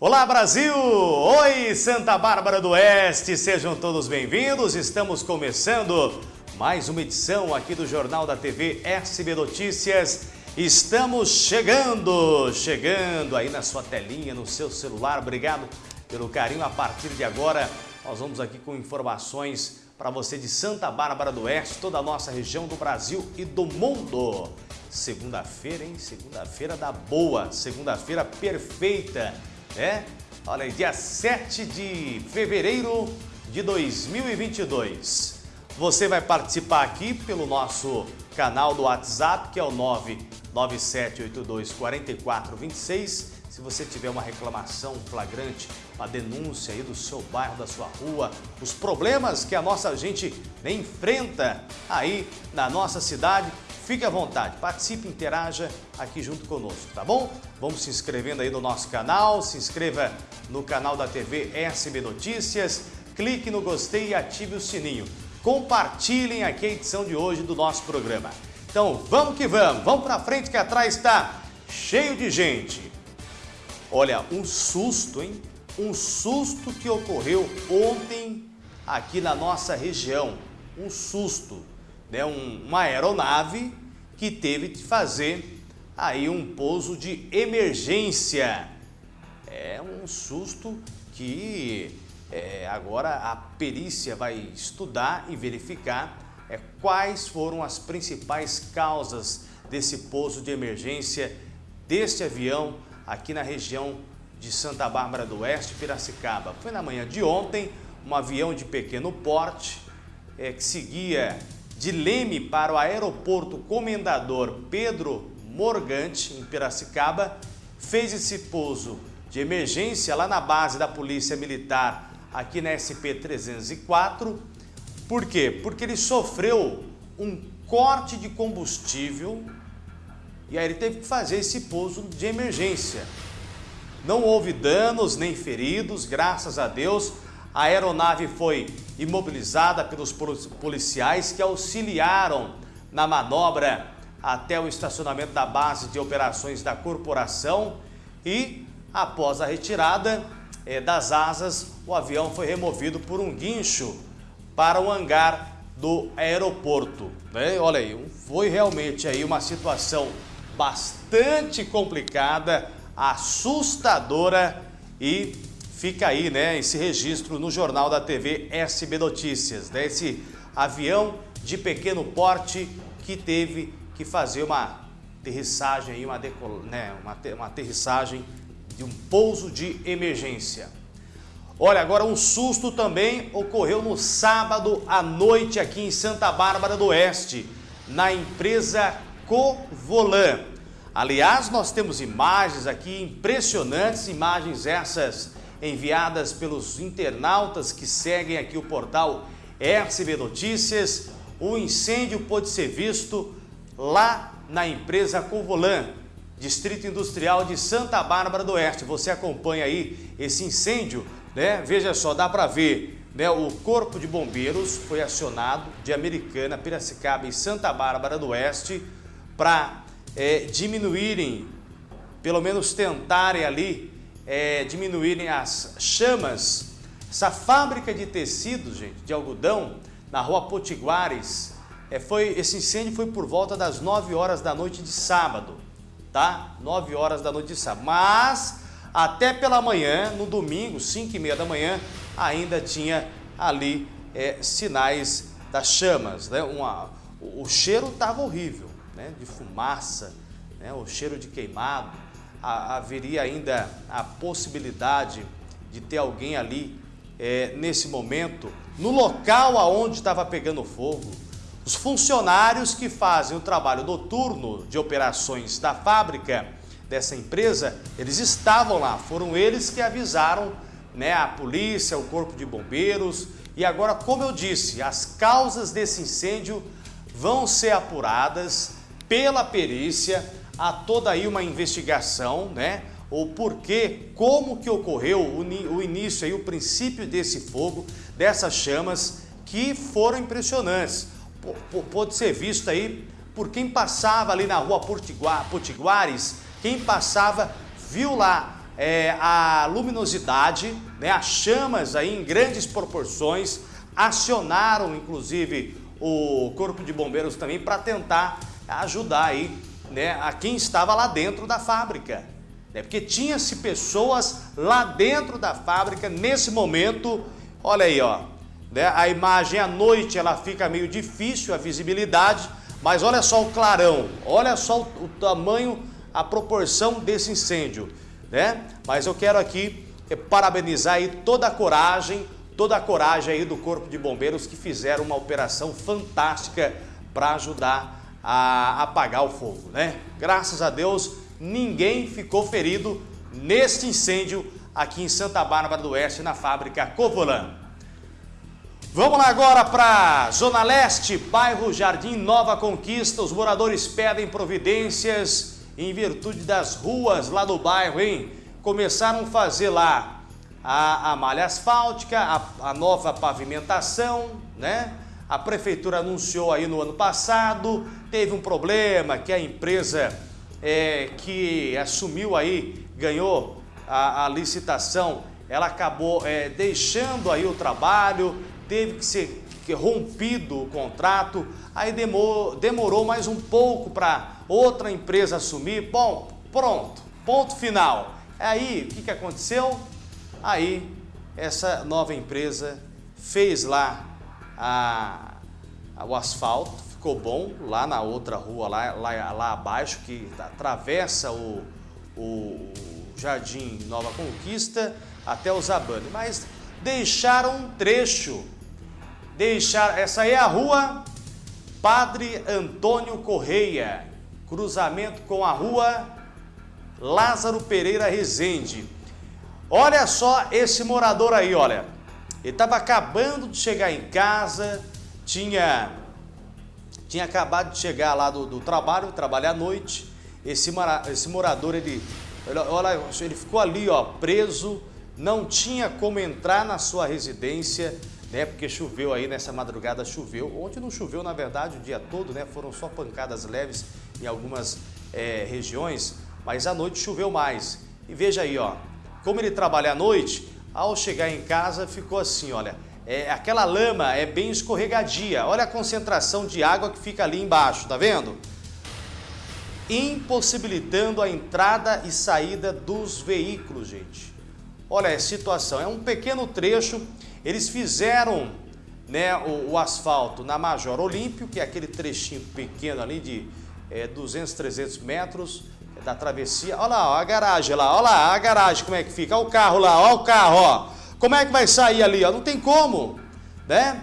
Olá Brasil! Oi Santa Bárbara do Oeste, sejam todos bem-vindos. Estamos começando mais uma edição aqui do Jornal da TV SB Notícias. Estamos chegando, chegando aí na sua telinha, no seu celular. Obrigado pelo carinho. A partir de agora, nós vamos aqui com informações para você de Santa Bárbara do Oeste, toda a nossa região do Brasil e do mundo. Segunda-feira, hein? Segunda-feira da boa, segunda-feira perfeita né? Olha aí, dia 7 de fevereiro de 2022. Você vai participar aqui pelo nosso canal do WhatsApp, que é o 997824426. Se você tiver uma reclamação flagrante, uma denúncia aí do seu bairro, da sua rua, os problemas que a nossa gente enfrenta aí na nossa cidade, Fique à vontade, participe, interaja aqui junto conosco, tá bom? Vamos se inscrevendo aí no nosso canal, se inscreva no canal da TV SB Notícias, clique no gostei e ative o sininho. Compartilhem aqui a edição de hoje do nosso programa. Então vamos que vamos, vamos para frente que atrás está cheio de gente. Olha, um susto, hein? Um susto que ocorreu ontem aqui na nossa região. Um susto né, um, uma aeronave que teve de fazer aí um pouso de emergência. É um susto que é, agora a perícia vai estudar e verificar é, quais foram as principais causas desse pouso de emergência deste avião aqui na região de Santa Bárbara do Oeste, Piracicaba. Foi na manhã de ontem, um avião de pequeno porte é, que seguia de Leme para o aeroporto Comendador Pedro Morgante, em Piracicaba, fez esse pouso de emergência lá na base da Polícia Militar, aqui na SP-304. Por quê? Porque ele sofreu um corte de combustível e aí ele teve que fazer esse pouso de emergência. Não houve danos nem feridos, graças a Deus. A aeronave foi imobilizada pelos policiais que auxiliaram na manobra até o estacionamento da base de operações da corporação e, após a retirada eh, das asas, o avião foi removido por um guincho para o hangar do aeroporto. Né? Olha aí, foi realmente aí uma situação bastante complicada, assustadora e fica aí, né, esse registro no jornal da TV SB Notícias, né, esse avião de pequeno porte que teve que fazer uma aterrissagem uma, decol... né, uma, uma aterrissagem de um pouso de emergência. Olha, agora um susto também ocorreu no sábado à noite aqui em Santa Bárbara do Oeste, na empresa Covolan. Aliás, nós temos imagens aqui impressionantes, imagens essas enviadas pelos internautas que seguem aqui o portal RCB Notícias. O incêndio pôde ser visto lá na empresa Covolan, Distrito Industrial de Santa Bárbara do Oeste. Você acompanha aí esse incêndio, né? Veja só, dá para ver, né? O Corpo de Bombeiros foi acionado de Americana, Piracicaba e Santa Bárbara do Oeste para é, diminuírem, pelo menos tentarem ali é, diminuírem as chamas. Essa fábrica de tecidos, gente, de algodão, na rua Potiguares, é, foi, esse incêndio foi por volta das 9 horas da noite de sábado, tá? 9 horas da noite de sábado. Mas, até pela manhã, no domingo, 5 e meia da manhã, ainda tinha ali é, sinais das chamas, né? Uma, o, o cheiro estava horrível, né? De fumaça, né? O cheiro de queimado haveria ainda a possibilidade de ter alguém ali é, nesse momento, no local aonde estava pegando fogo. Os funcionários que fazem o trabalho noturno de operações da fábrica dessa empresa, eles estavam lá, foram eles que avisaram né, a polícia, o corpo de bombeiros. E agora, como eu disse, as causas desse incêndio vão ser apuradas pela perícia, há toda aí uma investigação, né? O porquê, como que ocorreu o, o início aí, o princípio desse fogo, dessas chamas que foram impressionantes. P pode ser visto aí por quem passava ali na rua Potiguares, quem passava viu lá é, a luminosidade, né, as chamas aí em grandes proporções, acionaram inclusive o Corpo de Bombeiros também para tentar ajudar aí né, a quem estava lá dentro da fábrica. Né, porque tinha-se pessoas lá dentro da fábrica nesse momento, olha aí, ó, né, a imagem à noite ela fica meio difícil, a visibilidade, mas olha só o clarão, olha só o, o tamanho, a proporção desse incêndio, né? Mas eu quero aqui é, parabenizar aí toda a coragem, toda a coragem aí do Corpo de Bombeiros que fizeram uma operação fantástica para ajudar a apagar o fogo, né? Graças a Deus, ninguém ficou ferido neste incêndio aqui em Santa Bárbara do Oeste, na fábrica Covolan. Vamos lá agora para Zona Leste, bairro Jardim Nova Conquista. Os moradores pedem providências em virtude das ruas lá do bairro, hein? Começaram a fazer lá a, a malha asfáltica, a, a nova pavimentação, né? A prefeitura anunciou aí no ano passado, teve um problema que a empresa é, que assumiu aí, ganhou a, a licitação, ela acabou é, deixando aí o trabalho, teve que ser rompido o contrato, aí demorou, demorou mais um pouco para outra empresa assumir. Bom, pronto, ponto final. Aí, o que, que aconteceu? Aí, essa nova empresa fez lá a, a, o asfalto, ficou bom, lá na outra rua, lá, lá, lá abaixo, que atravessa o, o Jardim Nova Conquista até o Zabane, mas deixaram um trecho deixar. Essa aí é a rua Padre Antônio Correia, cruzamento com a rua Lázaro Pereira Rezende. Olha só esse morador aí, olha. Ele estava acabando de chegar em casa, tinha, tinha acabado de chegar lá do, do trabalho, trabalhar à noite. Esse, esse morador, ele, olha, ele ficou ali, ó, preso, não tinha como entrar na sua residência, né? Porque choveu aí nessa madrugada, choveu. Ontem não choveu, na verdade, o dia todo, né? Foram só pancadas leves em algumas é, regiões, mas à noite choveu mais. E veja aí, ó, como ele trabalha à noite, ao chegar em casa ficou assim, olha, é, aquela lama é bem escorregadia. Olha a concentração de água que fica ali embaixo, tá vendo? Impossibilitando a entrada e saída dos veículos, gente. Olha a situação, é um pequeno trecho eles fizeram né, o, o, asfalto na Major Olímpio, que é aquele trechinho pequeno ali de é, 200, 300 metros é da travessia. Olha lá, ó, a garagem lá, olha lá a garagem como é que fica, olha o carro lá, olha o carro, ó. Como é que vai sair ali, ó? Não tem como, né?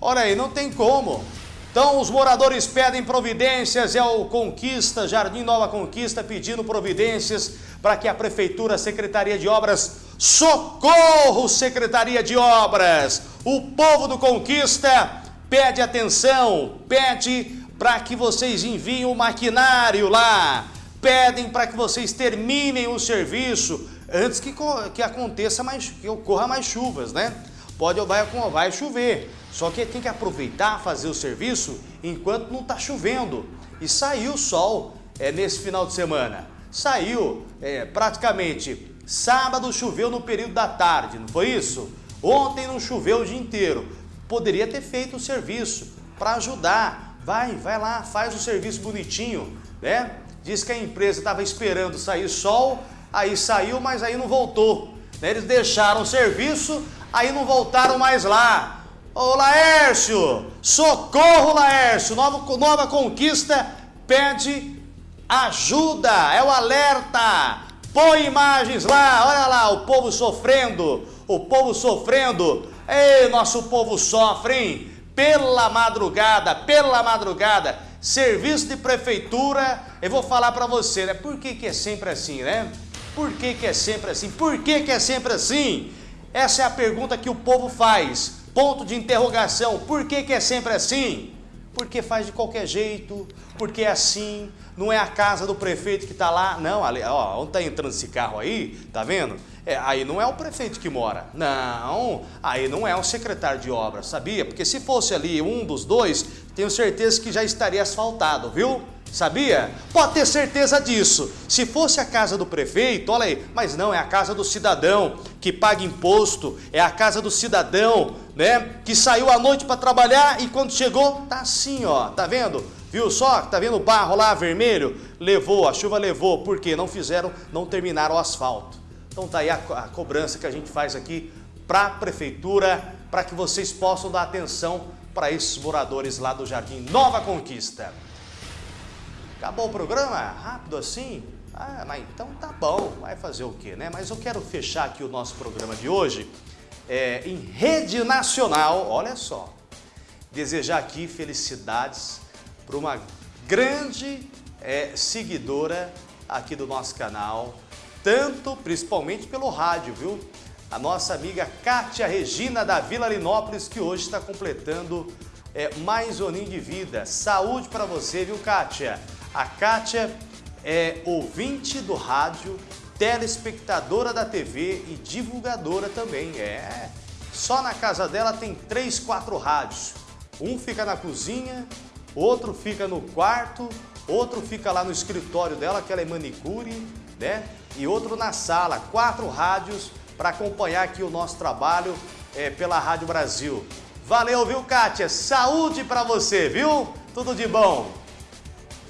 Olha aí, não tem como. Então, os moradores pedem providências, é o Conquista, Jardim Nova Conquista, pedindo providências para que a Prefeitura, a Secretaria de Obras, socorro, Secretaria de Obras. O povo do Conquista pede atenção, pede para que vocês enviem o maquinário lá, pedem para que vocês terminem o serviço antes que, que aconteça mais, que ocorra mais chuvas, né? Pode, vai, vai chover. Só que tem que aproveitar, fazer o serviço enquanto não está chovendo. E saiu o sol é, nesse final de semana. Saiu é, praticamente sábado choveu no período da tarde, não foi isso? Ontem não choveu o dia inteiro. Poderia ter feito o serviço para ajudar. Vai, vai lá, faz o serviço bonitinho, né? Diz que a empresa estava esperando sair sol, aí saiu, mas aí não voltou. Né? Eles deixaram o serviço, aí não voltaram mais lá. Ô Laércio, socorro Laércio, nova, nova conquista pede ajuda, é o alerta. Põe imagens lá, olha lá, o povo sofrendo, o povo sofrendo. Ei, nosso povo sofre, hein? Pela madrugada, pela madrugada, serviço de prefeitura, eu vou falar para você, né? Por que que é sempre assim, né? Por que que é sempre assim? Por que que é sempre assim? Essa é a pergunta que o povo faz. Ponto de interrogação. Por que, que é sempre assim? Porque faz de qualquer jeito, porque é assim, não é a casa do prefeito que está lá. Não, ali, ó, onde está entrando esse carro aí, tá vendo? É, aí não é o prefeito que mora. Não, aí não é o secretário de obras, sabia? Porque se fosse ali um dos dois, tenho certeza que já estaria asfaltado, viu? Sabia? Pode ter certeza disso. Se fosse a casa do prefeito, olha aí, mas não, é a casa do cidadão que paga imposto, é a casa do cidadão, né, que saiu à noite para trabalhar e quando chegou, tá assim, ó, tá vendo? Viu só? Tá vendo o barro lá vermelho? Levou, a chuva levou, porque não fizeram, não terminaram o asfalto. Então tá aí a, a cobrança que a gente faz aqui para a prefeitura, para que vocês possam dar atenção para esses moradores lá do Jardim Nova Conquista. Acabou o programa? Rápido assim? Ah, mas então tá bom, vai fazer o quê, né? Mas eu quero fechar aqui o nosso programa de hoje é, em rede nacional, olha só. Desejar aqui felicidades para uma grande é, seguidora aqui do nosso canal, tanto, principalmente pelo rádio, viu? A nossa amiga Kátia Regina da Vila Linópolis, que hoje está completando é, mais um de vida. Saúde para você, viu, Kátia? A Kátia é ouvinte do rádio, telespectadora da TV e divulgadora também. É, só na casa dela tem três, quatro rádios. Um fica na cozinha, outro fica no quarto, outro fica lá no escritório dela, que ela é manicure, né? E outro na sala. Quatro rádios para acompanhar aqui o nosso trabalho é, pela Rádio Brasil. Valeu, viu, Kátia? Saúde para você, viu? Tudo de bom.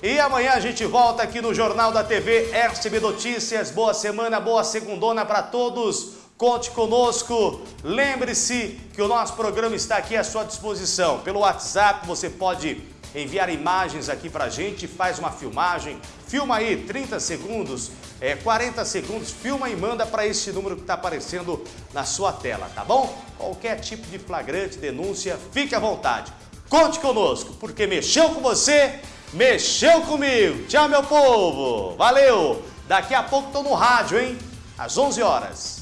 E amanhã a gente volta aqui no Jornal da TV RCB Notícias. Boa semana, boa segundona para todos. Conte conosco. Lembre-se que o nosso programa está aqui à sua disposição. Pelo WhatsApp você pode enviar imagens aqui para a gente, faz uma filmagem. Filma aí 30 segundos, é, 40 segundos, filma e manda para esse número que está aparecendo na sua tela, tá bom? Qualquer tipo de flagrante, denúncia, fique à vontade. Conte conosco, porque mexeu com você Mexeu comigo. Tchau, meu povo. Valeu. Daqui a pouco tô no rádio, hein? Às 11 horas.